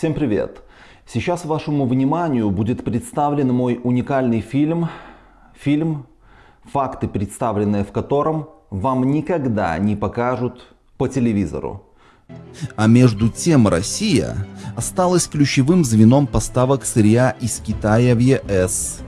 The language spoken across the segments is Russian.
Всем привет! Сейчас вашему вниманию будет представлен мой уникальный фильм, фильм, факты, представленные в котором вам никогда не покажут по телевизору. А между тем Россия осталась ключевым звеном поставок сырья из Китая в ЕС.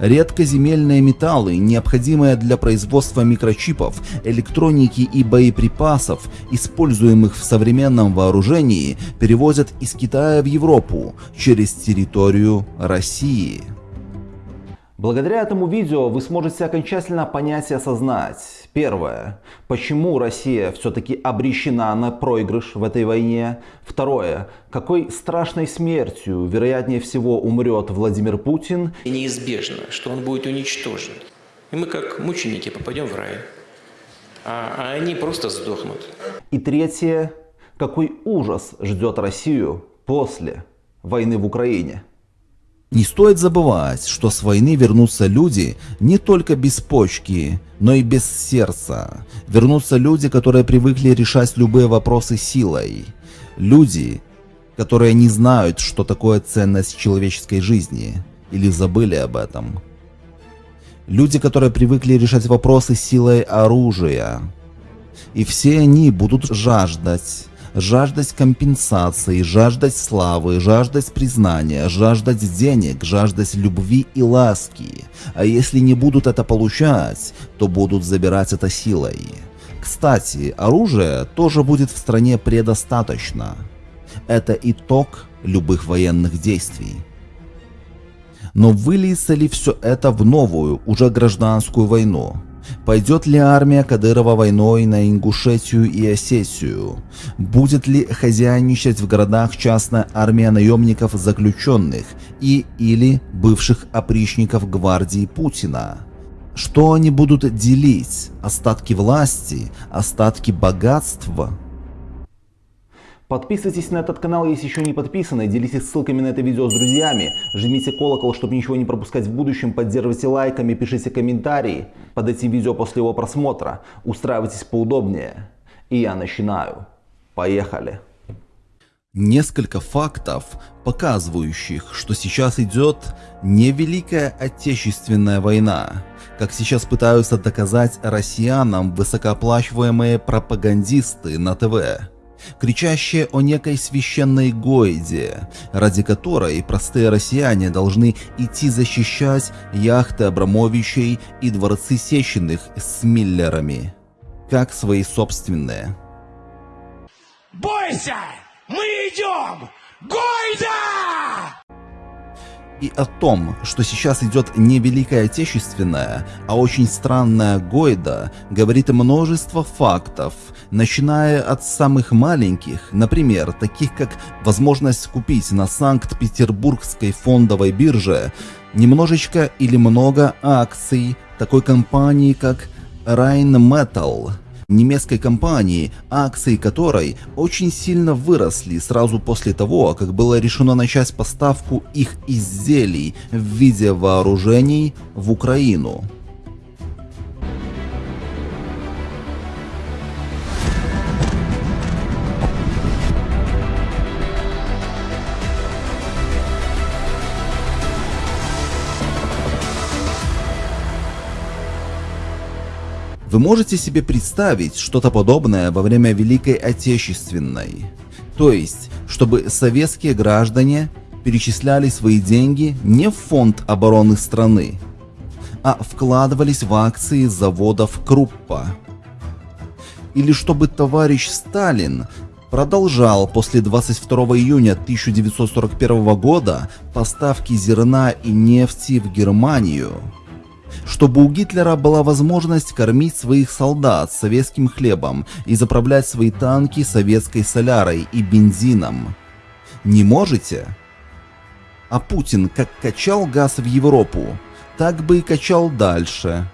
Редкоземельные металлы, необходимые для производства микрочипов, электроники и боеприпасов, используемых в современном вооружении, перевозят из Китая в Европу через территорию России. Благодаря этому видео вы сможете окончательно понять и осознать. Первое. Почему Россия все-таки обречена на проигрыш в этой войне? Второе. Какой страшной смертью, вероятнее всего, умрет Владимир Путин? И неизбежно, что он будет уничтожен. И мы как мученики попадем в рай. А, а они просто сдохнут. И третье. Какой ужас ждет Россию после войны в Украине? Не стоит забывать, что с войны вернутся люди не только без почки, но и без сердца. Вернутся люди, которые привыкли решать любые вопросы силой. Люди, которые не знают, что такое ценность человеческой жизни, или забыли об этом. Люди, которые привыкли решать вопросы силой оружия. И все они будут жаждать жаждать компенсации, жаждать славы, жаждать признания, жаждать денег, жаждать любви и ласки. А если не будут это получать, то будут забирать это силой. Кстати, оружия тоже будет в стране предостаточно. Это итог любых военных действий. Но выльется ли все это в новую, уже гражданскую войну? Пойдет ли армия Кадырова войной на Ингушетию и Осетию? Будет ли хозяйничать в городах частная армия наемников заключенных и или бывших опричников гвардии Путина? Что они будут делить? Остатки власти? Остатки богатства? Подписывайтесь на этот канал, если еще не подписаны, делитесь ссылками на это видео с друзьями, жмите колокол, чтобы ничего не пропускать в будущем, поддерживайте лайками, пишите комментарии под этим видео после его просмотра, устраивайтесь поудобнее. И я начинаю. Поехали! Несколько фактов, показывающих, что сейчас идет не Великая Отечественная война, как сейчас пытаются доказать россиянам высокооплачиваемые пропагандисты на ТВ кричащее о некой священной Гойде, ради которой простые россияне должны идти защищать яхты Абрамовичей и дворцы Сеченых с Миллерами, как свои собственные. Бойся! Мы идем! Гойда! И о том, что сейчас идет не Великая Отечественная, а очень странная Гойда, говорит множество фактов, начиная от самых маленьких, например, таких как возможность купить на Санкт-Петербургской фондовой бирже немножечко или много акций такой компании как Rheinmetall, немецкой компании, акции которой очень сильно выросли сразу после того, как было решено начать поставку их изделий в виде вооружений в Украину. Вы можете себе представить что-то подобное во время Великой Отечественной? То есть, чтобы советские граждане перечисляли свои деньги не в фонд обороны страны, а вкладывались в акции заводов Круппа. Или чтобы товарищ Сталин продолжал после 22 июня 1941 года поставки зерна и нефти в Германию чтобы у Гитлера была возможность кормить своих солдат советским хлебом и заправлять свои танки советской солярой и бензином. Не можете? А Путин как качал газ в Европу, так бы и качал дальше,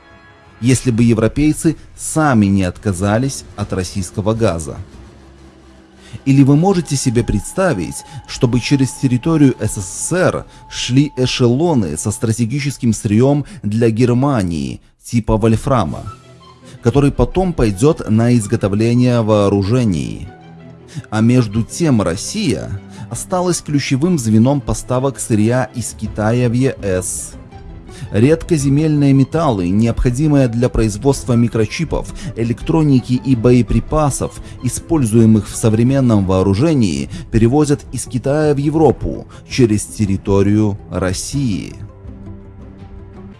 если бы европейцы сами не отказались от российского газа. Или вы можете себе представить, чтобы через территорию СССР шли эшелоны со стратегическим сырьем для Германии, типа вольфрама, который потом пойдет на изготовление вооружений? А между тем Россия осталась ключевым звеном поставок сырья из Китая в ЕС. Редкоземельные металлы, необходимые для производства микрочипов, электроники и боеприпасов, используемых в современном вооружении, перевозят из Китая в Европу через территорию России.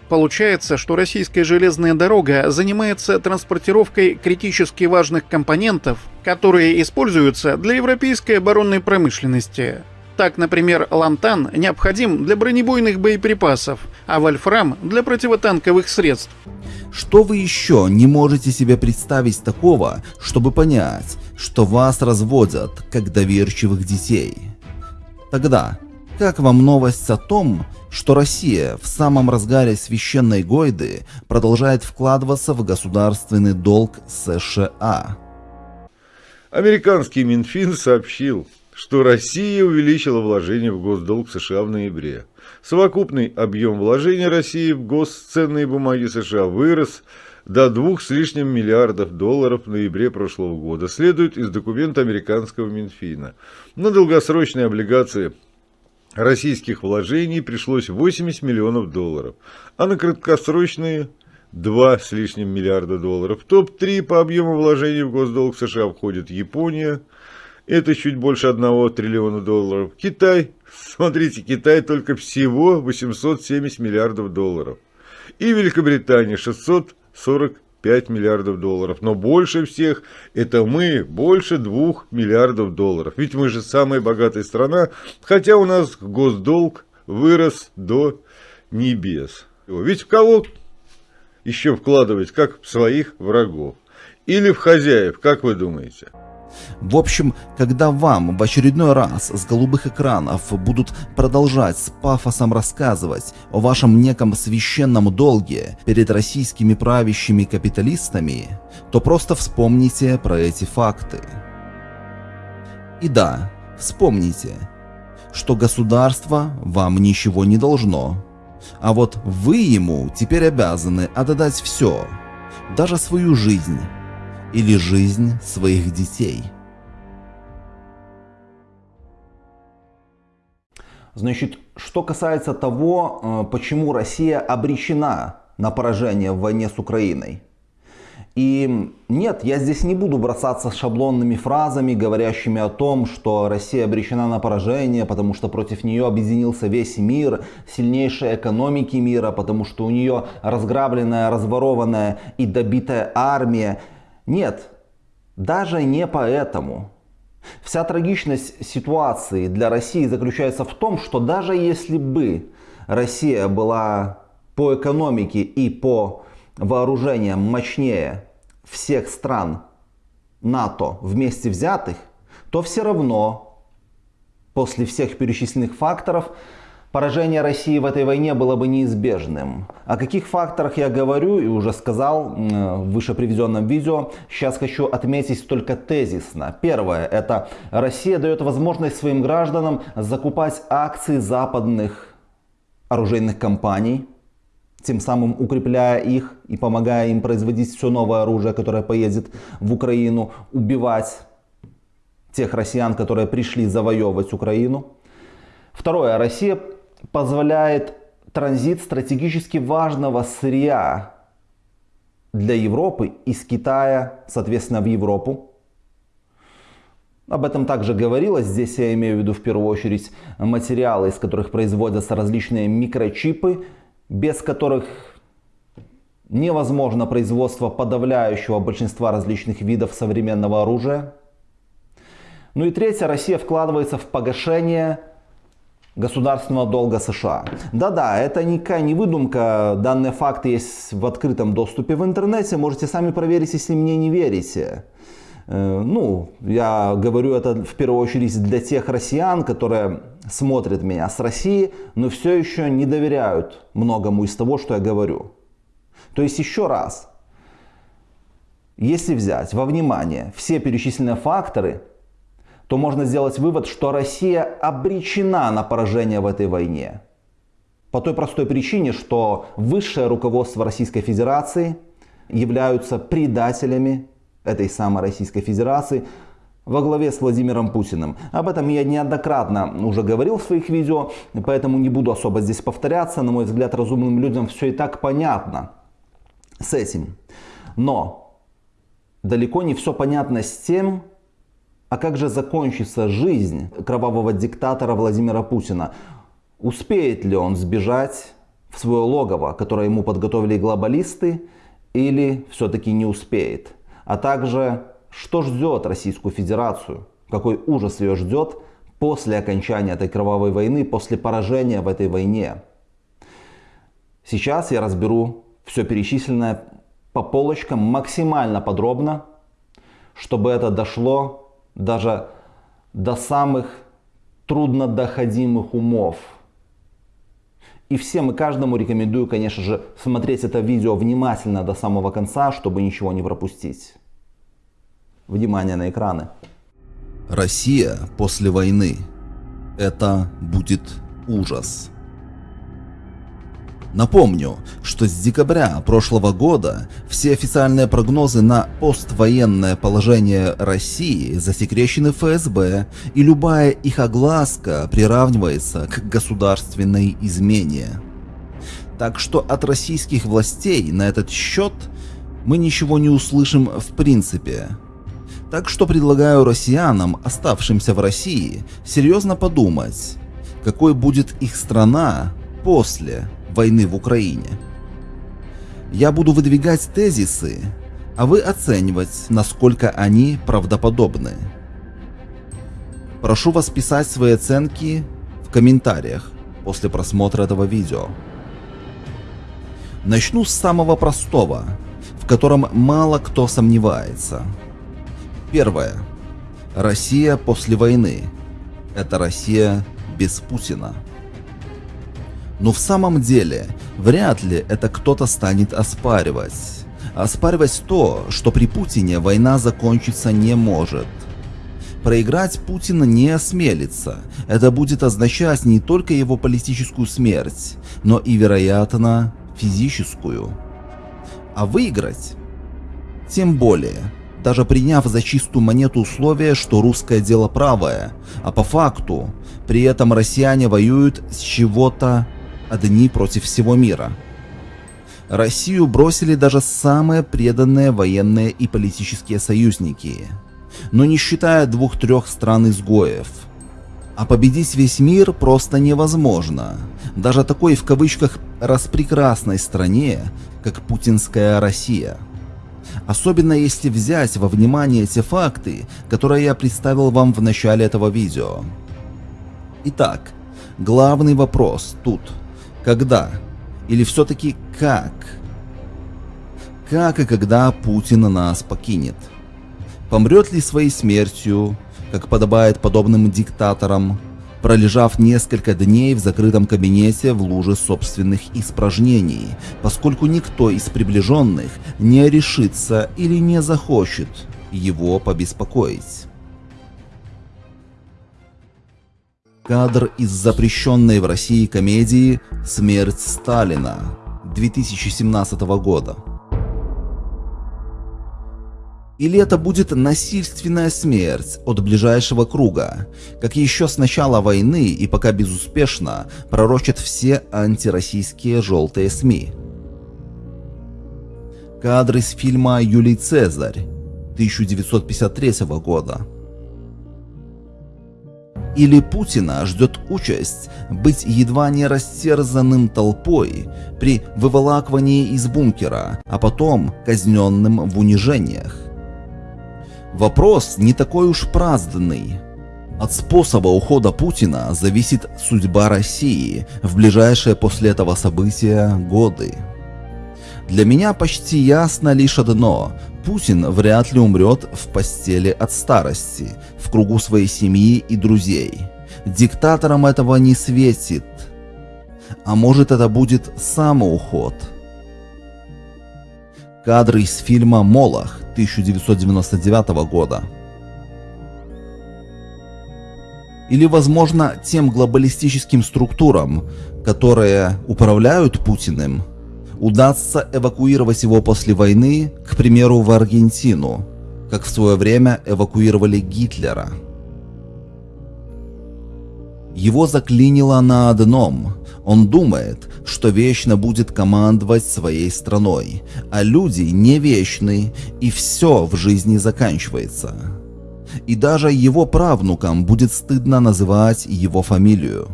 Получается, что российская железная дорога занимается транспортировкой критически важных компонентов, которые используются для европейской оборонной промышленности. Так, например, лантан необходим для бронебойных боеприпасов, а вольфрам для противотанковых средств. Что вы еще не можете себе представить такого, чтобы понять, что вас разводят как доверчивых детей? Тогда, как вам новость о том, что Россия в самом разгаре священной Гойды продолжает вкладываться в государственный долг США? Американский Минфин сообщил, что Россия увеличила вложения в госдолг США в ноябре. Совокупный объем вложений России в госценные бумаги США вырос до двух с лишним миллиардов долларов в ноябре прошлого года, следует из документа американского Минфина. На долгосрочные облигации российских вложений пришлось 80 миллионов долларов, а на краткосрочные 2 с лишним миллиарда долларов. В топ-3 по объему вложений в госдолг США входит Япония, это чуть больше 1 триллиона долларов. Китай, смотрите, Китай только всего 870 миллиардов долларов. И Великобритания 645 миллиардов долларов. Но больше всех это мы, больше 2 миллиардов долларов. Ведь мы же самая богатая страна, хотя у нас госдолг вырос до небес. Ведь в кого еще вкладывать, как в своих врагов. Или в хозяев, как вы думаете? В общем, когда вам в очередной раз с голубых экранов будут продолжать с пафосом рассказывать о вашем неком священном долге перед российскими правящими капиталистами, то просто вспомните про эти факты. И да, вспомните, что государство вам ничего не должно, а вот вы ему теперь обязаны отдать все, даже свою жизнь или жизнь своих детей. Значит, что касается того, э, почему Россия обречена на поражение в войне с Украиной. И нет, я здесь не буду бросаться шаблонными фразами, говорящими о том, что Россия обречена на поражение, потому что против нее объединился весь мир, сильнейшие экономики мира, потому что у нее разграбленная, разворованная и добитая армия. Нет, даже не поэтому. Вся трагичность ситуации для России заключается в том, что даже если бы Россия была по экономике и по вооружениям мощнее всех стран НАТО вместе взятых, то все равно после всех перечисленных факторов поражение России в этой войне было бы неизбежным. О каких факторах я говорю и уже сказал в выше приведенном видео, сейчас хочу отметить только тезисно. Первое, это Россия дает возможность своим гражданам закупать акции западных оружейных компаний, тем самым укрепляя их и помогая им производить все новое оружие, которое поедет в Украину, убивать тех россиян, которые пришли завоевывать Украину. Второе. Россия позволяет транзит стратегически важного сырья для Европы из Китая, соответственно, в Европу. Об этом также говорилось. Здесь я имею в виду в первую очередь материалы, из которых производятся различные микрочипы, без которых невозможно производство подавляющего большинства различных видов современного оружия. Ну и третье, Россия вкладывается в погашение государственного долга США. Да-да, это никакая не выдумка, данные факты есть в открытом доступе в интернете, можете сами проверить, если мне не верите. Э, ну, я говорю это в первую очередь для тех россиян, которые смотрят меня с России, но все еще не доверяют многому из того, что я говорю. То есть еще раз, если взять во внимание все перечисленные факторы, то можно сделать вывод, что Россия обречена на поражение в этой войне. По той простой причине, что высшее руководство Российской Федерации являются предателями этой самой Российской Федерации, во главе с Владимиром Путиным. Об этом я неоднократно уже говорил в своих видео, поэтому не буду особо здесь повторяться. На мой взгляд, разумным людям все и так понятно с этим. Но далеко не все понятно с тем, а как же закончится жизнь кровавого диктатора Владимира Путина? Успеет ли он сбежать в свое логово, которое ему подготовили глобалисты, или все-таки не успеет? А также, что ждет Российскую Федерацию? Какой ужас ее ждет после окончания этой кровавой войны, после поражения в этой войне? Сейчас я разберу все перечисленное по полочкам максимально подробно, чтобы это дошло даже до самых труднодоходимых умов. И всем и каждому рекомендую, конечно же, смотреть это видео внимательно до самого конца, чтобы ничего не пропустить. Внимание на экраны. Россия после войны. Это будет ужас. Напомню, что с декабря прошлого года все официальные прогнозы на поствоенное положение России засекречены ФСБ, и любая их огласка приравнивается к государственной измене. Так что от российских властей на этот счет мы ничего не услышим в принципе. Так что предлагаю россиянам, оставшимся в России, серьезно подумать, какой будет их страна после войны в Украине. Я буду выдвигать тезисы, а вы оценивать, насколько они правдоподобны. Прошу вас писать свои оценки в комментариях после просмотра этого видео. Начну с самого простого, в котором мало кто сомневается. Первое. Россия после войны. Это Россия без Путина. Но в самом деле, вряд ли это кто-то станет оспаривать. Оспаривать то, что при Путине война закончиться не может. Проиграть Путина не осмелится. Это будет означать не только его политическую смерть, но и, вероятно, физическую. А выиграть? Тем более, даже приняв за чистую монету условие, что русское дело правое, а по факту, при этом россияне воюют с чего-то одни против всего мира. Россию бросили даже самые преданные военные и политические союзники, но не считая двух-трех стран-изгоев. А победить весь мир просто невозможно, даже такой в кавычках распрекрасной стране, как путинская Россия. Особенно если взять во внимание те факты, которые я представил вам в начале этого видео. Итак, главный вопрос тут – когда? Или все-таки как? Как и когда Путин нас покинет? Помрет ли своей смертью, как подобает подобным диктаторам, пролежав несколько дней в закрытом кабинете в луже собственных испражнений, поскольку никто из приближенных не решится или не захочет его побеспокоить. Кадр из запрещенной в России комедии «Смерть Сталина» 2017 года. Или это будет насильственная смерть от ближайшего круга, как еще с начала войны и пока безуспешно пророчат все антироссийские желтые СМИ. Кадр из фильма «Юлий Цезарь» 1953 года. Или Путина ждет участь быть едва не растерзанным толпой при выволакивании из бункера, а потом казненным в унижениях. Вопрос не такой уж праздный. От способа ухода Путина зависит судьба России в ближайшие после этого события годы. Для меня почти ясно лишь одно Путин вряд ли умрет в постели от старости, в кругу своей семьи и друзей. Диктаторам этого не светит. А может это будет самоуход. Кадры из фильма «Молох» 1999 года. Или, возможно, тем глобалистическим структурам, которые управляют Путиным, удастся эвакуировать его после войны, к примеру, в Аргентину, как в свое время эвакуировали Гитлера. Его заклинило на одном. Он думает, что вечно будет командовать своей страной, а люди не вечны, и все в жизни заканчивается. И даже его правнукам будет стыдно называть его фамилию.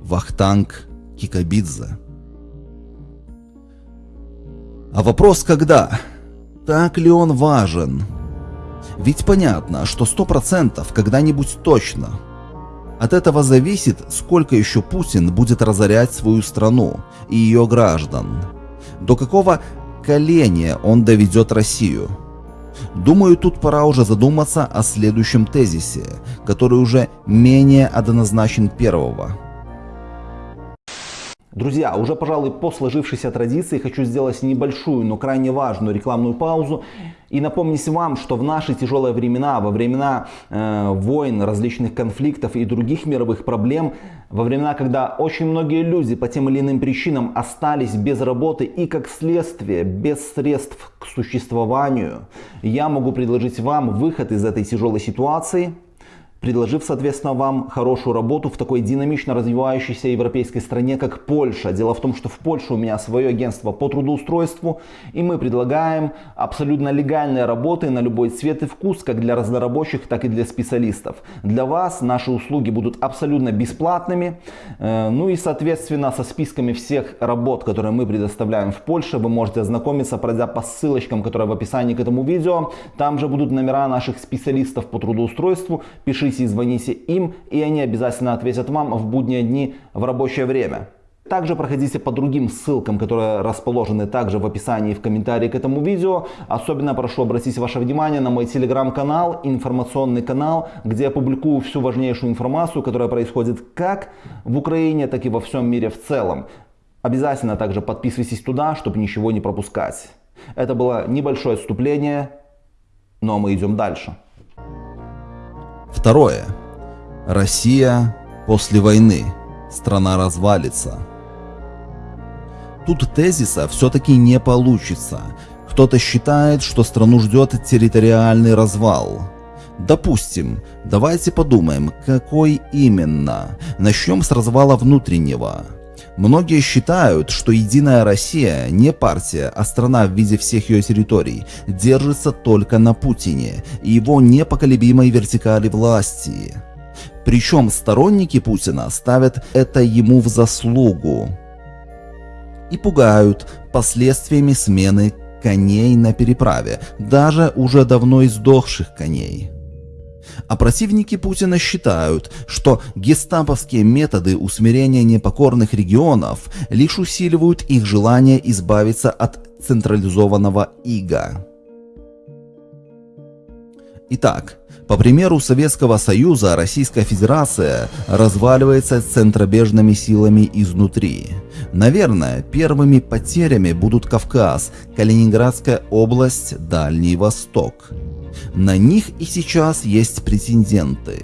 Вахтанг Кикабидзе. А вопрос когда? Так ли он важен? Ведь понятно, что сто процентов когда-нибудь точно. От этого зависит, сколько еще Путин будет разорять свою страну и ее граждан. До какого коления он доведет Россию. Думаю, тут пора уже задуматься о следующем тезисе, который уже менее однозначен первого – Друзья, уже, пожалуй, по сложившейся традиции хочу сделать небольшую, но крайне важную рекламную паузу и напомнить вам, что в наши тяжелые времена, во времена э, войн, различных конфликтов и других мировых проблем, во времена, когда очень многие люди по тем или иным причинам остались без работы и как следствие без средств к существованию, я могу предложить вам выход из этой тяжелой ситуации – предложив, соответственно, вам хорошую работу в такой динамично развивающейся европейской стране, как Польша. Дело в том, что в Польше у меня свое агентство по трудоустройству, и мы предлагаем абсолютно легальные работы на любой цвет и вкус, как для разнорабочих, так и для специалистов. Для вас наши услуги будут абсолютно бесплатными, э, ну и, соответственно, со списками всех работ, которые мы предоставляем в Польше, вы можете ознакомиться, пройдя по ссылочкам, которые в описании к этому видео. Там же будут номера наших специалистов по трудоустройству. Пишите пишите и звоните им, и они обязательно ответят вам в будние дни в рабочее время. Также проходите по другим ссылкам, которые расположены также в описании и в комментарии к этому видео. Особенно прошу обратить ваше внимание на мой телеграм-канал, информационный канал, где я публикую всю важнейшую информацию, которая происходит как в Украине, так и во всем мире в целом. Обязательно также подписывайтесь туда, чтобы ничего не пропускать. Это было небольшое отступление, но мы идем дальше. Второе. Россия после войны. Страна развалится. Тут тезиса все-таки не получится. Кто-то считает, что страну ждет территориальный развал. Допустим, давайте подумаем, какой именно. Начнем с развала внутреннего. Многие считают, что Единая Россия не партия, а страна в виде всех ее территорий, держится только на Путине и его непоколебимой вертикали власти. Причем сторонники Путина ставят это ему в заслугу и пугают последствиями смены коней на переправе, даже уже давно издохших коней. А противники Путина считают, что гестаповские методы усмирения непокорных регионов лишь усиливают их желание избавиться от централизованного ига. Итак, по примеру Советского Союза, Российская Федерация разваливается центробежными силами изнутри. Наверное, первыми потерями будут Кавказ, Калининградская область, Дальний Восток. На них и сейчас есть претенденты.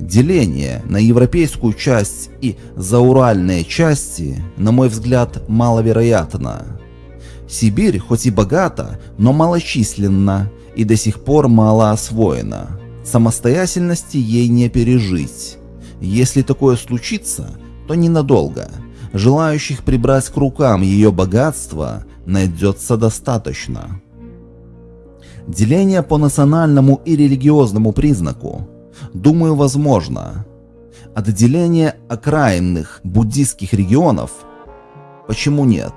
Деление на европейскую часть и зауральные части, на мой взгляд, маловероятно. Сибирь хоть и богата, но малочисленна и до сих пор мало освоена. Самостоятельности ей не пережить. Если такое случится, то ненадолго. Желающих прибрать к рукам ее богатство найдется достаточно. Деление по национальному и религиозному признаку, думаю, возможно. Отделение окраинных буддийских регионов, почему нет?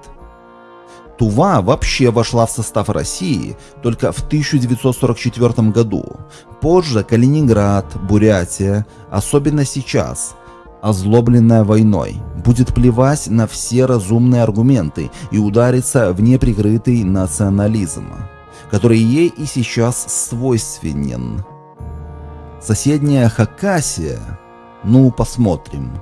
Тува вообще вошла в состав России только в 1944 году. Позже Калининград, Бурятия, особенно сейчас, озлобленная войной, будет плевать на все разумные аргументы и удариться в неприкрытый национализм который ей и сейчас свойственен. Соседняя Хакасия? Ну, посмотрим.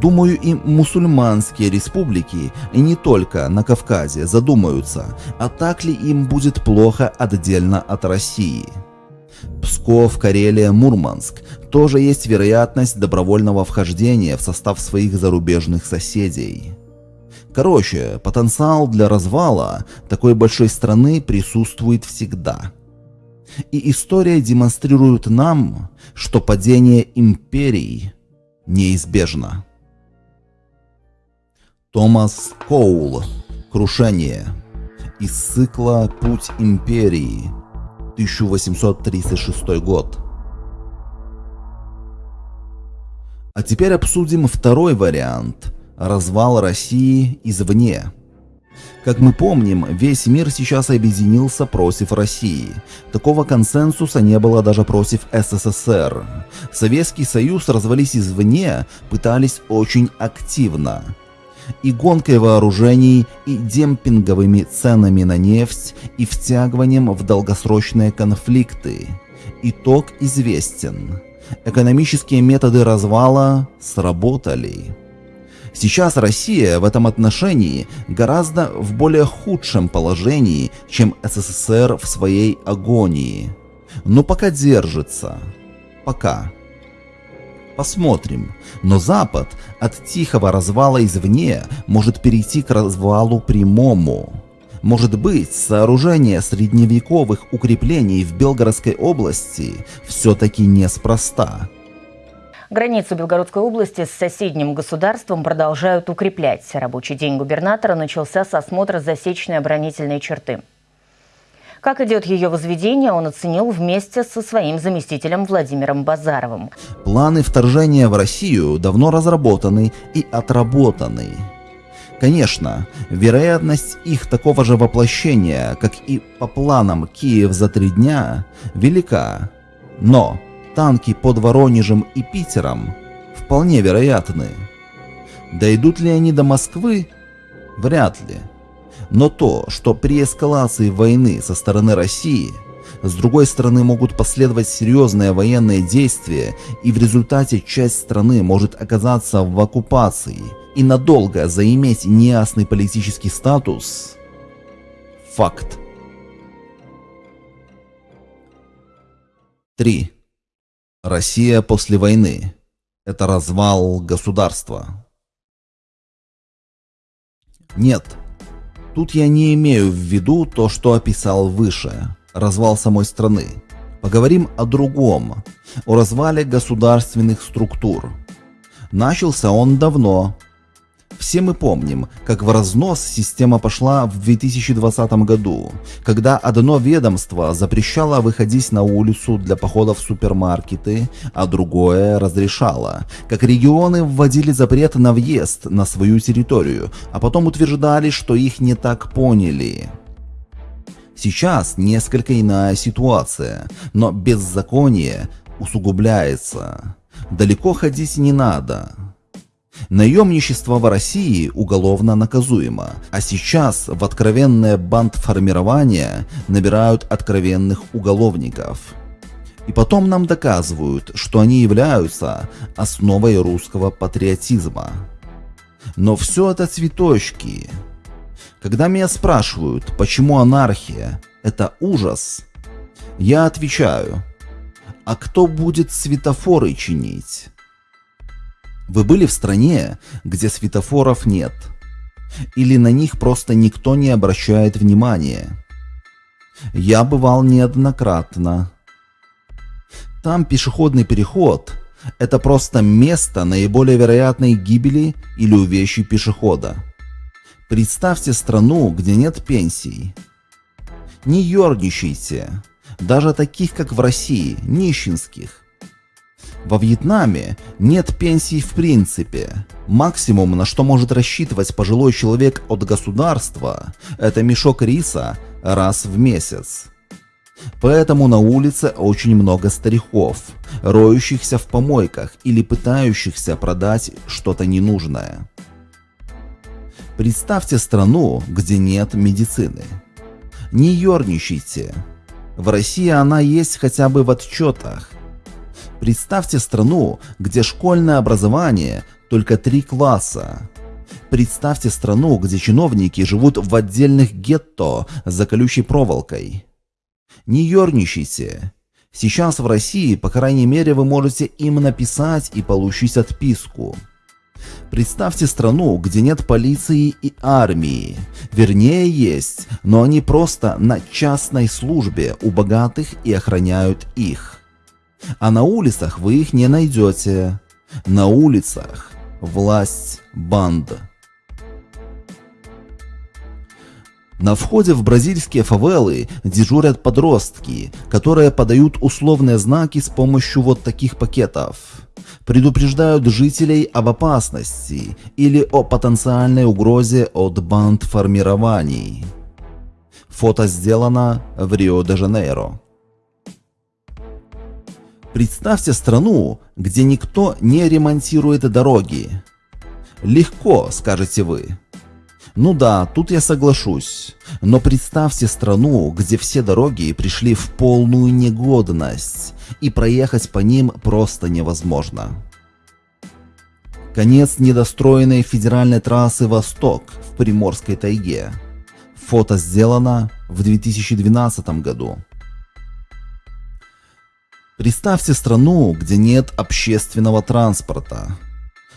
Думаю, и мусульманские республики, и не только на Кавказе, задумаются, а так ли им будет плохо отдельно от России. Псков, Карелия, Мурманск тоже есть вероятность добровольного вхождения в состав своих зарубежных соседей. Короче, потенциал для развала такой большой страны присутствует всегда. И история демонстрирует нам, что падение империй неизбежно. Томас Коул. Крушение. Из цикла «Путь империи». 1836 год. А теперь обсудим второй вариант – развал России извне. Как мы помним, весь мир сейчас объединился против России. Такого консенсуса не было даже против СССР. Советский Союз развались извне пытались очень активно. И гонкой вооружений, и демпинговыми ценами на нефть, и втягиванием в долгосрочные конфликты. Итог известен. Экономические методы развала сработали. Сейчас Россия в этом отношении гораздо в более худшем положении, чем СССР в своей агонии. Но пока держится. Пока. Посмотрим. Но Запад от тихого развала извне может перейти к развалу прямому. Может быть, сооружение средневековых укреплений в Белгородской области все-таки неспроста. Границу Белгородской области с соседним государством продолжают укреплять. Рабочий день губернатора начался с осмотра засечной оборонительной черты. Как идет ее возведение, он оценил вместе со своим заместителем Владимиром Базаровым. Планы вторжения в Россию давно разработаны и отработаны. Конечно, вероятность их такого же воплощения, как и по планам Киев за три дня, велика. Но танки под Воронежем и Питером вполне вероятны. Дойдут ли они до Москвы? Вряд ли. Но то, что при эскалации войны со стороны России, с другой стороны могут последовать серьезные военные действия, и в результате часть страны может оказаться в оккупации и надолго заиметь неясный политический статус – факт. 3. Россия после войны – это развал государства. Нет, тут я не имею в виду то, что описал выше – развал самой страны. Поговорим о другом, о развале государственных структур. Начался он давно, все мы помним, как в разнос система пошла в 2020 году, когда одно ведомство запрещало выходить на улицу для похода в супермаркеты, а другое разрешало, как регионы вводили запрет на въезд на свою территорию, а потом утверждали, что их не так поняли. Сейчас несколько иная ситуация, но беззаконие усугубляется. Далеко ходить не надо. Наемничество в России уголовно наказуемо, а сейчас в откровенное бандформирование набирают откровенных уголовников. И потом нам доказывают, что они являются основой русского патриотизма. Но все это цветочки. Когда меня спрашивают, почему анархия – это ужас, я отвечаю, а кто будет светофоры чинить? Вы были в стране, где светофоров нет? Или на них просто никто не обращает внимания? Я бывал неоднократно. Там пешеходный переход – это просто место наиболее вероятной гибели или увечий пешехода. Представьте страну, где нет пенсий. Не ерничайте, даже таких, как в России, нищенских – во Вьетнаме нет пенсий в принципе. Максимум, на что может рассчитывать пожилой человек от государства, это мешок риса раз в месяц. Поэтому на улице очень много стариков, роющихся в помойках или пытающихся продать что-то ненужное. Представьте страну, где нет медицины. Не ерничайте. В России она есть хотя бы в отчетах, Представьте страну, где школьное образование только три класса. Представьте страну, где чиновники живут в отдельных гетто за колючей проволокой. Не ерничайте. Сейчас в России, по крайней мере, вы можете им написать и получить отписку. Представьте страну, где нет полиции и армии. Вернее, есть, но они просто на частной службе у богатых и охраняют их. А на улицах вы их не найдете. На улицах власть банд. На входе в бразильские фавелы дежурят подростки, которые подают условные знаки с помощью вот таких пакетов. Предупреждают жителей об опасности или о потенциальной угрозе от банд формирований. Фото сделано в Рио-де-Жанейро. Представьте страну, где никто не ремонтирует дороги. Легко, скажете вы. Ну да, тут я соглашусь. Но представьте страну, где все дороги пришли в полную негодность, и проехать по ним просто невозможно. Конец недостроенной федеральной трассы «Восток» в Приморской тайге. Фото сделано в 2012 году. Представьте страну, где нет общественного транспорта.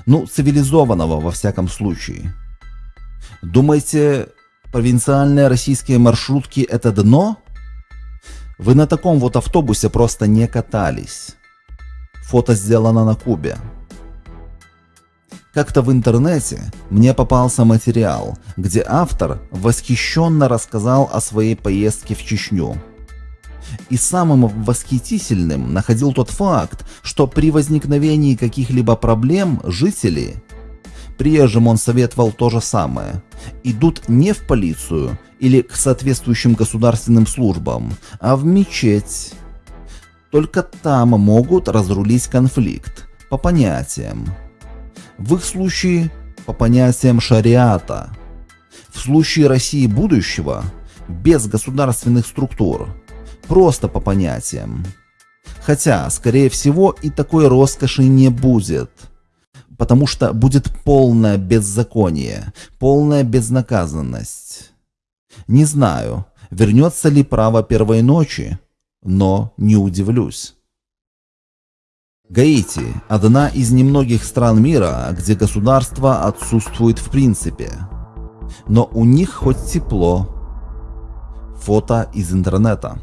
Ну, цивилизованного во всяком случае. Думаете, провинциальные российские маршрутки это дно? Вы на таком вот автобусе просто не катались. Фото сделано на Кубе. Как-то в интернете мне попался материал, где автор восхищенно рассказал о своей поездке в Чечню. И самым восхитительным находил тот факт, что при возникновении каких-либо проблем жители Приезжим он советовал то же самое. Идут не в полицию или к соответствующим государственным службам, а в мечеть. Только там могут разрулить конфликт, по понятиям. В их случае по понятиям шариата. В случае России будущего без государственных структур, просто по понятиям. Хотя, скорее всего, и такой роскоши не будет – потому что будет полное беззаконие, полная безнаказанность. Не знаю, вернется ли право первой ночи, но не удивлюсь. Гаити – одна из немногих стран мира, где государство отсутствует в принципе. Но у них хоть тепло. Фото из интернета.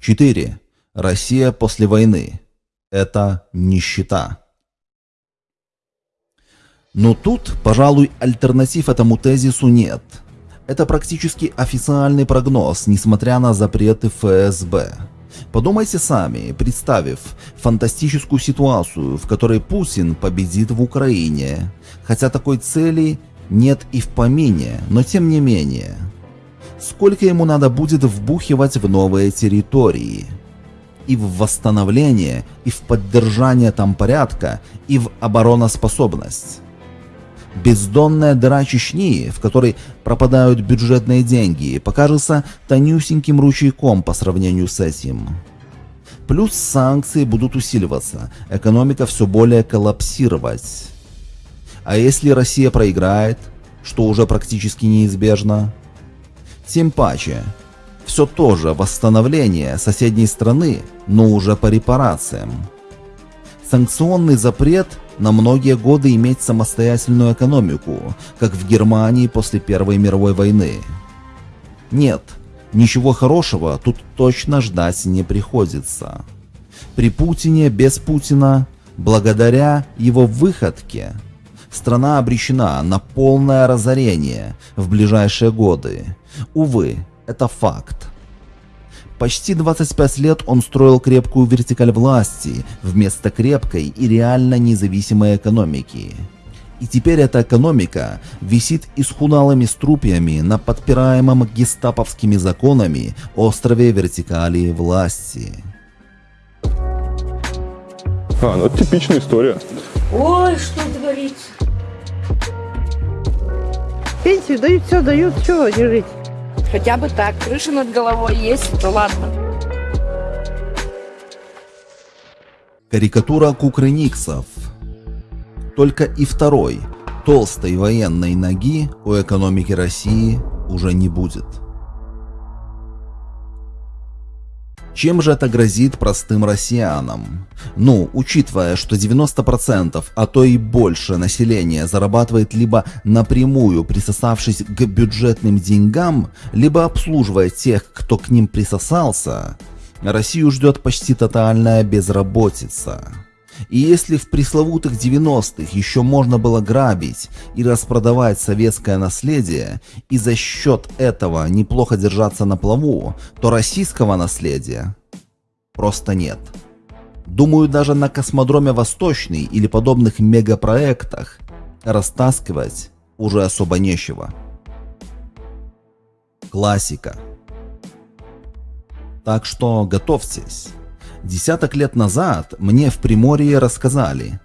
4. Россия после войны это нищета. Но тут, пожалуй, альтернатив этому тезису нет. Это практически официальный прогноз, несмотря на запреты ФСБ. Подумайте сами, представив фантастическую ситуацию, в которой Путин победит в Украине, хотя такой цели нет и в помине, но тем не менее. Сколько ему надо будет вбухивать в новые территории – и в восстановление, и в поддержание там порядка, и в обороноспособность. Бездонная дыра Чечни, в которой пропадают бюджетные деньги, покажется тонюсеньким ручейком по сравнению с этим. Плюс санкции будут усиливаться, экономика все более коллапсировать. А если Россия проиграет, что уже практически неизбежно? Тем паче, все то же восстановление соседней страны, но уже по репарациям. Санкционный запрет на многие годы иметь самостоятельную экономику, как в Германии после Первой мировой войны. Нет, ничего хорошего тут точно ждать не приходится. При Путине без Путина, благодаря его выходке, страна обречена на полное разорение в ближайшие годы. Увы, это факт. Почти 25 лет он строил крепкую вертикаль власти вместо крепкой и реально независимой экономики. И теперь эта экономика висит исхудалыми струпьями на подпираемом гестаповскими законами острове вертикали власти. А, ну это типичная история. Ой, что говорить. Пенсию дают, все дают, чего не жить? Хотя бы так, крыша над головой есть, то ладно. Карикатура кукрыниксов. Только и второй, толстой военной ноги у экономики России уже не будет. Чем же это грозит простым россиянам? Ну, учитывая, что 90%, а то и больше населения зарабатывает либо напрямую присосавшись к бюджетным деньгам, либо обслуживая тех, кто к ним присосался, Россию ждет почти тотальная безработица. И если в пресловутых 90-х еще можно было грабить и распродавать советское наследие и за счет этого неплохо держаться на плаву, то российского наследия просто нет. Думаю, даже на космодроме Восточный или подобных мегапроектах растаскивать уже особо нечего. Классика. Так что готовьтесь. Десяток лет назад мне в Приморье рассказали,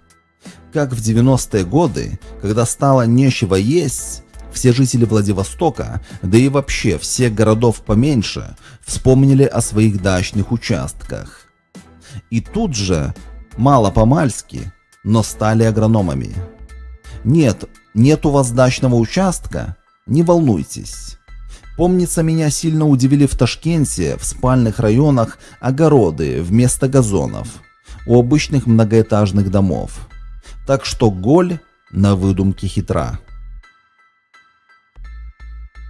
как в 90-е годы, когда стало нечего есть, все жители Владивостока, да и вообще всех городов поменьше, вспомнили о своих дачных участках. И тут же, мало-помальски, но стали агрономами. Нет, нет у вас дачного участка? Не волнуйтесь. Помнится, меня сильно удивили в Ташкенте, в спальных районах, огороды вместо газонов, у обычных многоэтажных домов. Так что голь на выдумке хитра.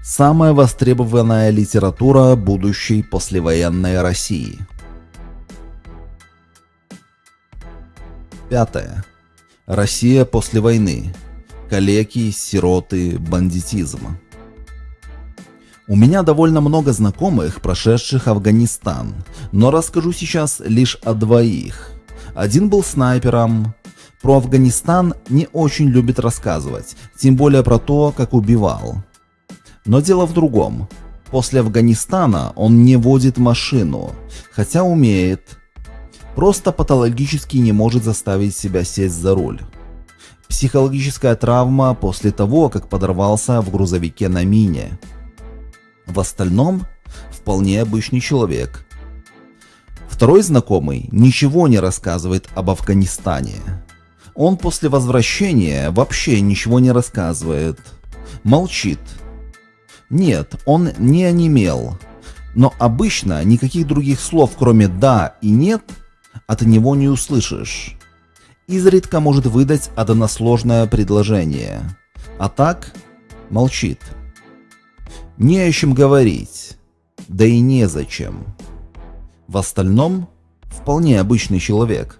Самая востребованная литература будущей послевоенной России. Пятое. Россия после войны. Калеки, сироты, бандитизм. У меня довольно много знакомых, прошедших Афганистан, но расскажу сейчас лишь о двоих. Один был снайпером. Про Афганистан не очень любит рассказывать, тем более про то, как убивал. Но дело в другом. После Афганистана он не водит машину, хотя умеет. Просто патологически не может заставить себя сесть за руль. Психологическая травма после того, как подорвался в грузовике на мине. В остальном вполне обычный человек. Второй знакомый ничего не рассказывает об Афганистане. Он после возвращения вообще ничего не рассказывает. Молчит. Нет, он не онемел. Но обычно никаких других слов, кроме «да» и «нет», от него не услышишь. Изредка может выдать односложное предложение. А так молчит. Не о чем говорить, да и незачем. В остальном, вполне обычный человек.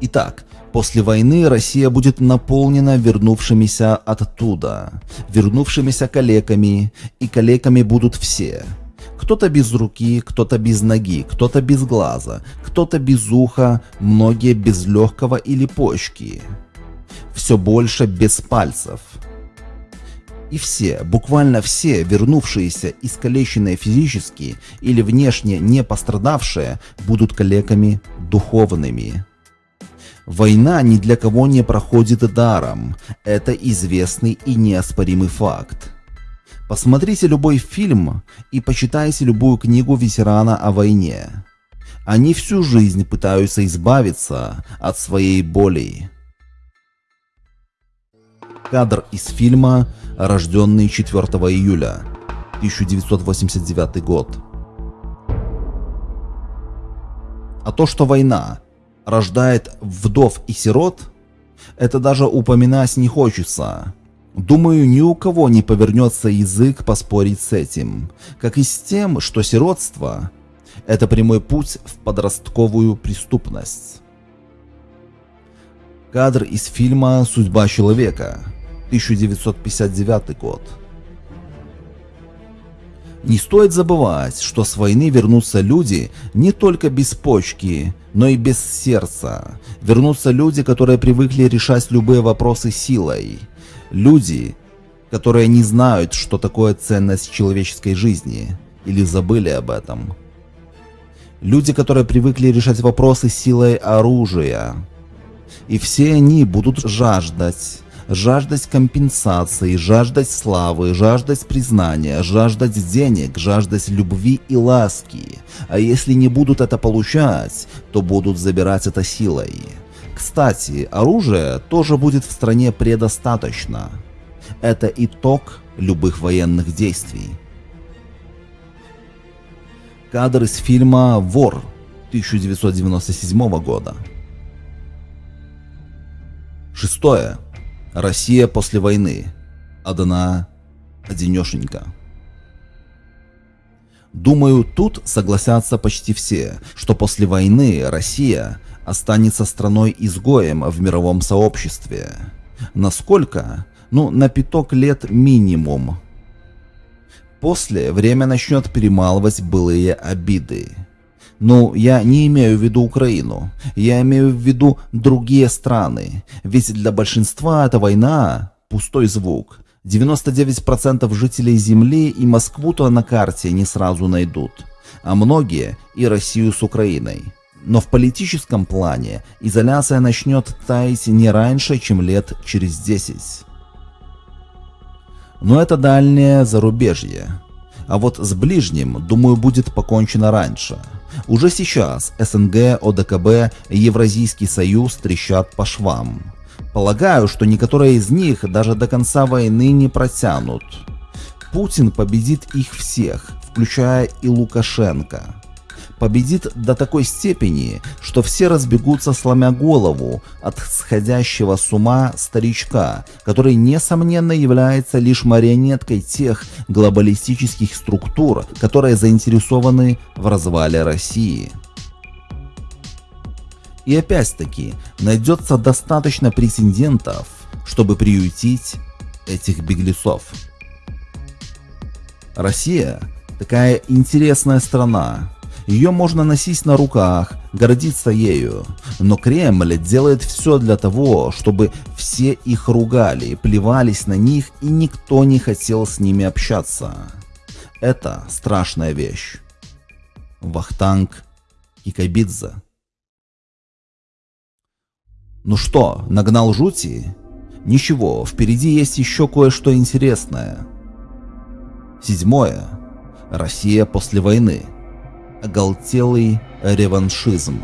Итак, после войны Россия будет наполнена вернувшимися оттуда, вернувшимися калеками, и калеками будут все. Кто-то без руки, кто-то без ноги, кто-то без глаза, кто-то без уха, многие без легкого или почки. Все больше без пальцев – и все, буквально все, вернувшиеся искалеченные физически или внешне не пострадавшие, будут калеками духовными. Война ни для кого не проходит даром, это известный и неоспоримый факт. Посмотрите любой фильм и почитайте любую книгу ветерана о войне. Они всю жизнь пытаются избавиться от своей боли. Кадр из фильма рожденный 4 июля 1989 год. А то, что война рождает вдов и сирот, это даже упоминать не хочется. Думаю, ни у кого не повернется язык поспорить с этим, как и с тем, что сиротство – это прямой путь в подростковую преступность. Кадр из фильма «Судьба человека» 1959 год. Не стоит забывать, что с войны вернутся люди не только без почки, но и без сердца. Вернутся люди, которые привыкли решать любые вопросы силой. Люди, которые не знают, что такое ценность человеческой жизни, или забыли об этом. Люди, которые привыкли решать вопросы силой оружия. И все они будут жаждать жаждать компенсации, жаждать славы, жаждать признания, жаждать денег, жаждать любви и ласки. А если не будут это получать, то будут забирать это силой. Кстати, оружия тоже будет в стране предостаточно. Это итог любых военных действий. Кадр из фильма «Вор» 1997 года. Шестое. Россия после войны. Одна одинешенька. Думаю, тут согласятся почти все, что после войны Россия останется страной-изгоем в мировом сообществе. Насколько? Ну, на пяток лет минимум. После время начнет перемалывать былые обиды. Ну, я не имею в виду Украину, я имею в виду другие страны, ведь для большинства эта война – пустой звук. 99% жителей Земли и Москву-то на карте не сразу найдут, а многие и Россию с Украиной. Но в политическом плане изоляция начнет таять не раньше, чем лет через 10. Но это дальнее зарубежье. А вот с ближним, думаю, будет покончено раньше. Уже сейчас СНГ, ОДКБ Евразийский союз трещат по швам. Полагаю, что некоторые из них даже до конца войны не протянут. Путин победит их всех, включая и Лукашенко победит до такой степени, что все разбегутся сломя голову от сходящего с ума старичка, который несомненно является лишь марионеткой тех глобалистических структур, которые заинтересованы в развале России. И опять-таки найдется достаточно прецедентов, чтобы приютить этих беглецов. Россия такая интересная страна, ее можно носить на руках, гордиться ею. Но Кремль делает все для того, чтобы все их ругали, плевались на них и никто не хотел с ними общаться. Это страшная вещь. Вахтанг Кикабидзе. Ну что, нагнал жути? Ничего, впереди есть еще кое-что интересное. Седьмое. Россия после войны оголтелый реваншизм.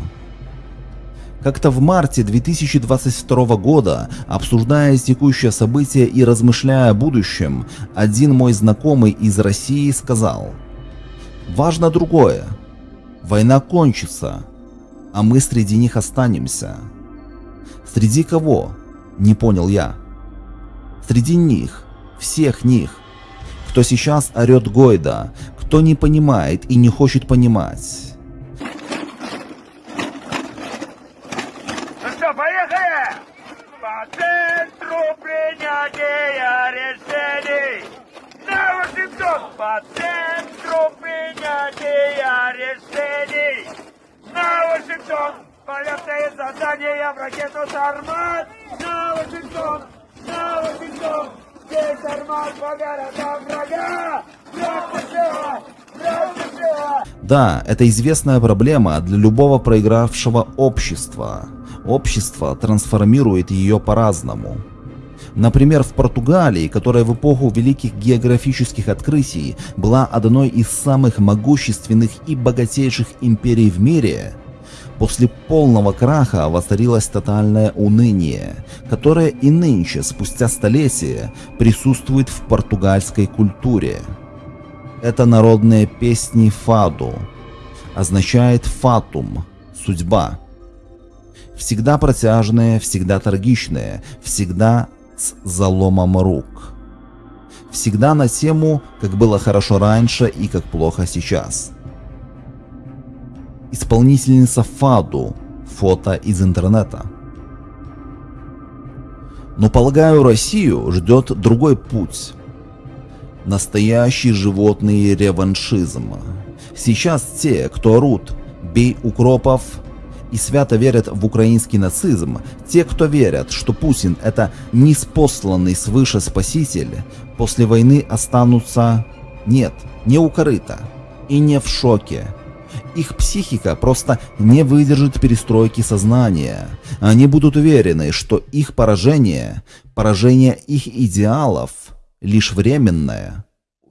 Как-то в марте 2022 года, обсуждая текущее событие и размышляя о будущем, один мой знакомый из России сказал «Важно другое. Война кончится, а мы среди них останемся». Среди кого? Не понял я. Среди них, всех них, кто сейчас орет Гойда, кто не понимает и не хочет понимать. Ну что, поехали! По центру принятия решений! На Вашингтон! По центру принятия решений! На Вашингтон! Полетные задания в ракету «Сармат»! На Вашингтон! На Вашингтон! Здесь «Сармат» по городам врага! Да, это известная проблема для любого проигравшего общества. Общество трансформирует ее по-разному. Например, в Португалии, которая в эпоху великих географических открытий была одной из самых могущественных и богатейших империй в мире, после полного краха воцарилось тотальное уныние, которое и нынче, спустя столетия, присутствует в португальской культуре. Это народные песни фаду. Означает фатум, судьба. Всегда протяжные, всегда трагичные, всегда с заломом рук. Всегда на тему, как было хорошо раньше и как плохо сейчас. Исполнительница фаду, фото из интернета. Но полагаю, Россию ждет другой путь Настоящий животный реваншизм. Сейчас те, кто орут «бей укропов» и свято верят в украинский нацизм, те, кто верят, что Путин это неспосланный свыше спаситель, после войны останутся нет, не у корыта и не в шоке. Их психика просто не выдержит перестройки сознания. Они будут уверены, что их поражение, поражение их идеалов – лишь временное,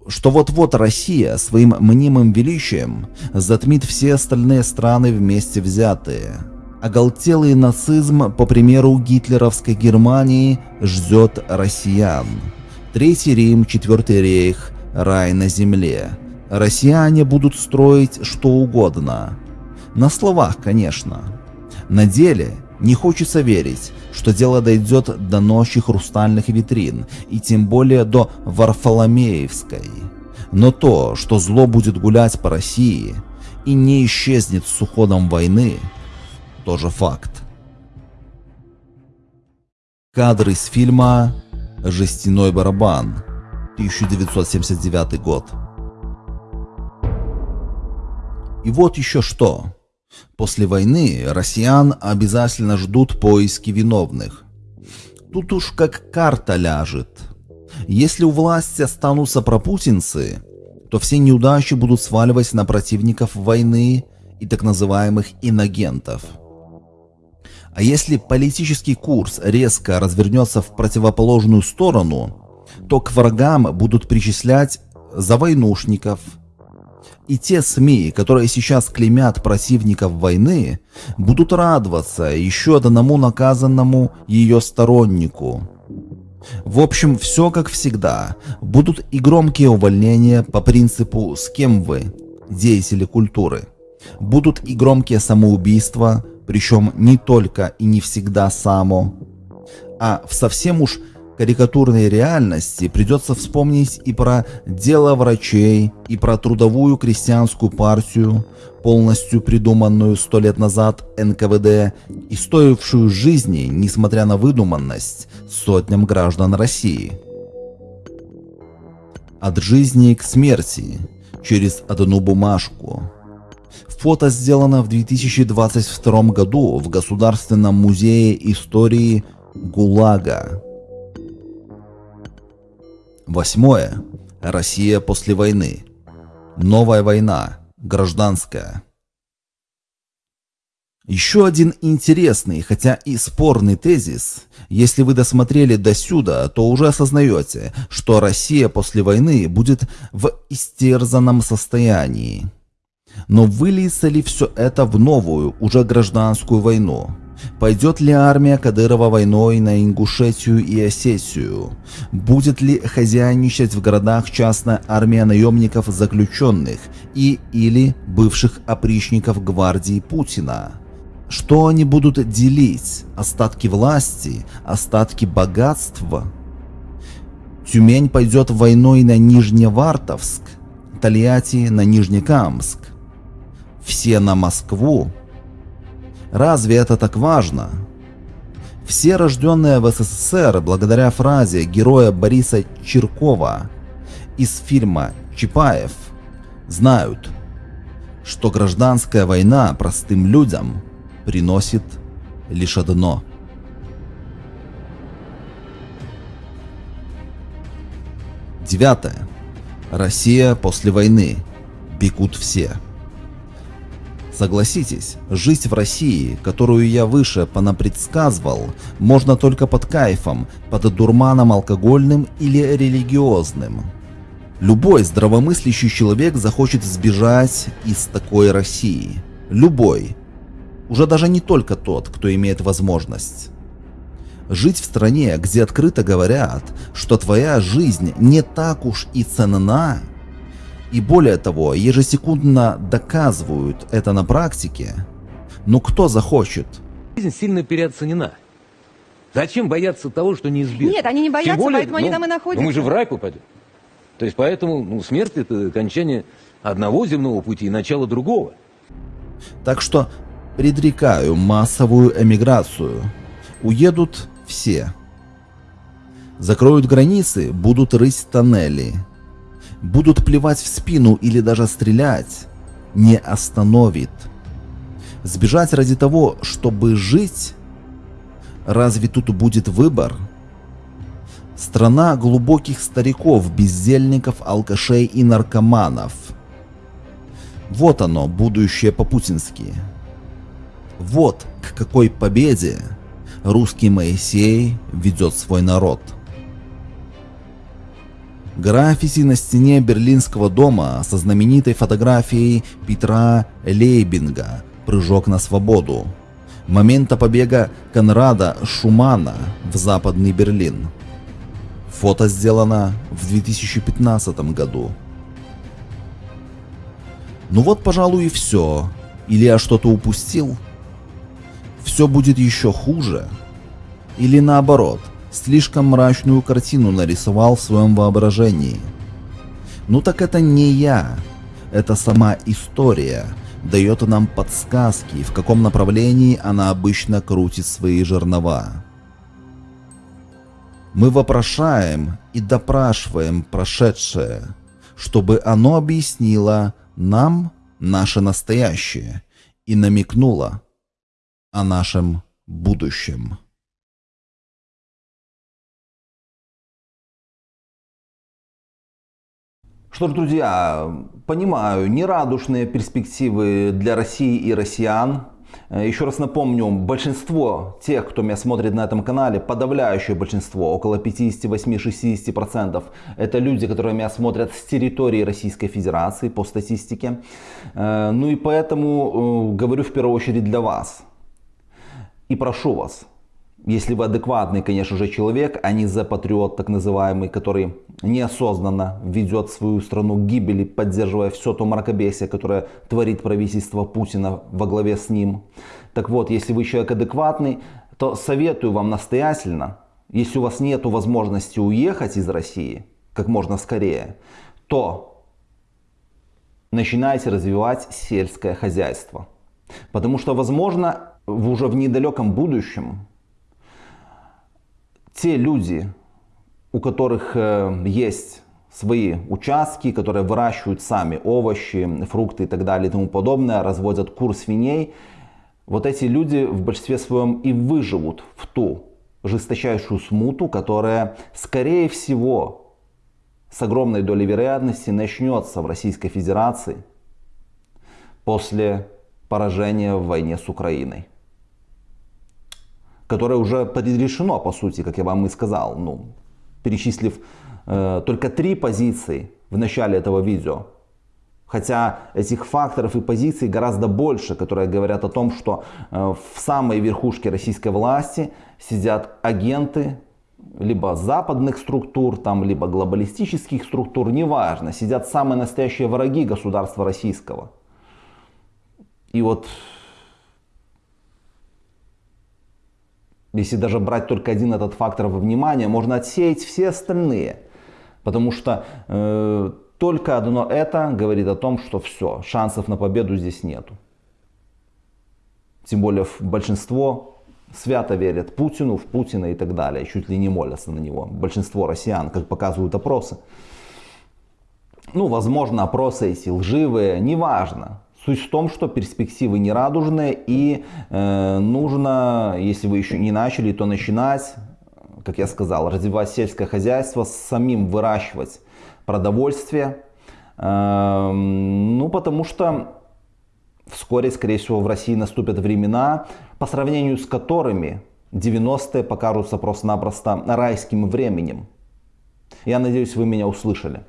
что вот-вот Россия своим мнимым величием затмит все остальные страны вместе взятые. Оголтелый нацизм, по примеру гитлеровской Германии, ждет россиян. Третий Рим, Четвертый рейх, рай на земле. Россияне будут строить что угодно. На словах, конечно. На деле не хочется верить, что дело дойдет до ночи хрустальных витрин, и тем более до Варфоломеевской. Но то, что зло будет гулять по России и не исчезнет с уходом войны, тоже факт. Кадры из фильма «Жестяной барабан», 1979 год. И вот еще что. После войны россиян обязательно ждут поиски виновных. Тут уж как карта ляжет. Если у власти останутся пропутинцы, то все неудачи будут сваливать на противников войны и так называемых инагентов. А если политический курс резко развернется в противоположную сторону, то к врагам будут причислять завойнушников – и те СМИ, которые сейчас клеймят противников войны, будут радоваться еще одному наказанному ее стороннику. В общем, все как всегда. Будут и громкие увольнения по принципу «с кем вы?» деятели культуры. Будут и громкие самоубийства, причем не только и не всегда само. А в совсем уж карикатурной реальности придется вспомнить и про дело врачей, и про трудовую крестьянскую партию, полностью придуманную сто лет назад НКВД и стоившую жизни, несмотря на выдуманность, сотням граждан России. От жизни к смерти через одну бумажку. Фото сделано в 2022 году в Государственном музее истории ГУЛАГа. Восьмое. Россия после войны. Новая война. Гражданская. Еще один интересный, хотя и спорный тезис. Если вы досмотрели до сюда, то уже осознаете, что Россия после войны будет в истерзанном состоянии. Но выльется ли все это в новую, уже гражданскую войну? Пойдет ли армия Кадырова войной на Ингушетию и Осетию? Будет ли хозяйничать в городах частная армия наемников заключенных и или бывших опричников гвардии Путина? Что они будут делить? Остатки власти? Остатки богатства? Тюмень пойдет войной на Нижневартовск, Тольятти на Нижнекамск. Все на Москву? Разве это так важно? Все рожденные в СССР благодаря фразе героя Бориса Чиркова из фильма «Чапаев» знают, что гражданская война простым людям приносит лишь одно. Девятое. Россия после войны. Бегут все. Согласитесь, жить в России, которую я выше понапредсказывал, можно только под кайфом, под дурманом алкогольным или религиозным. Любой здравомыслящий человек захочет сбежать из такой России. Любой. Уже даже не только тот, кто имеет возможность. Жить в стране, где открыто говорят, что твоя жизнь не так уж и ценна, и более того, ежесекундно доказывают это на практике. Но кто захочет? Жизнь сильно переоценена. Зачем бояться того, что неизбежно? Нет, они не боятся, более, поэтому они ну, там и находятся. Ну, мы же в рай попадем. То есть поэтому ну, смерть это окончание одного земного пути и начало другого. Так что предрекаю массовую эмиграцию. Уедут все. Закроют границы, будут рыть тоннели будут плевать в спину или даже стрелять, не остановит. Сбежать ради того, чтобы жить? Разве тут будет выбор? Страна глубоких стариков, бездельников, алкашей и наркоманов. Вот оно, будущее по-путински. Вот к какой победе русский Моисей ведет свой народ. Граффити на стене Берлинского дома со знаменитой фотографией Петра Лейбинга «Прыжок на свободу». Момента побега Конрада Шумана в Западный Берлин. Фото сделано в 2015 году. Ну вот, пожалуй, и все. Или я что-то упустил? Все будет еще хуже? Или наоборот, слишком мрачную картину нарисовал в своем воображении? Ну так это не я, это сама история дает нам подсказки, в каком направлении она обычно крутит свои жернова. Мы вопрошаем и допрашиваем прошедшее, чтобы оно объяснило нам наше настоящее и намекнуло о нашем будущем. Что ж, друзья, понимаю, нерадушные перспективы для России и россиян. Еще раз напомню, большинство тех, кто меня смотрит на этом канале, подавляющее большинство, около 58-60%, это люди, которые меня смотрят с территории Российской Федерации по статистике. Э, ну и поэтому э, говорю в первую очередь для вас. И прошу вас, если вы адекватный, конечно же, человек, а не за патриот так называемый, который неосознанно ведет свою страну к гибели, поддерживая все то мракобесие, которое творит правительство Путина во главе с ним. Так вот, если вы человек адекватный, то советую вам настоятельно, если у вас нет возможности уехать из России как можно скорее, то начинайте развивать сельское хозяйство. Потому что, возможно, уже в недалеком будущем те люди, у которых э, есть свои участки, которые выращивают сами овощи, фрукты и так далее и тому подобное, разводят кур свиней, вот эти люди в большинстве своем и выживут в ту жесточайшую смуту, которая, скорее всего, с огромной долей вероятности начнется в Российской Федерации после поражения в войне с Украиной которое уже предрешено, по сути, как я вам и сказал, ну, перечислив э, только три позиции в начале этого видео. Хотя этих факторов и позиций гораздо больше, которые говорят о том, что э, в самой верхушке российской власти сидят агенты либо западных структур, там, либо глобалистических структур, неважно, сидят самые настоящие враги государства российского. И вот Если даже брать только один этот фактор во внимание, можно отсеять все остальные. Потому что э, только одно это говорит о том, что все, шансов на победу здесь нету. Тем более большинство свято верят Путину, в Путина и так далее, чуть ли не молятся на него. Большинство россиян, как показывают опросы. Ну, возможно, опросы эти лживые, неважно. Суть в том, что перспективы нерадужные и э, нужно, если вы еще не начали, то начинать, как я сказал, развивать сельское хозяйство, самим выращивать продовольствие. Э, ну, потому что вскоре, скорее всего, в России наступят времена, по сравнению с которыми 90-е покажутся просто-напросто райским временем. Я надеюсь, вы меня услышали.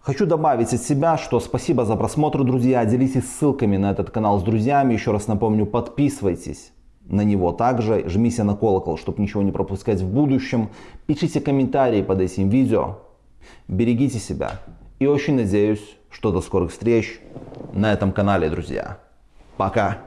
Хочу добавить от себя, что спасибо за просмотр, друзья. Делитесь ссылками на этот канал с друзьями. Еще раз напомню, подписывайтесь на него также. Жмите на колокол, чтобы ничего не пропускать в будущем. Пишите комментарии под этим видео. Берегите себя. И очень надеюсь, что до скорых встреч на этом канале, друзья. Пока.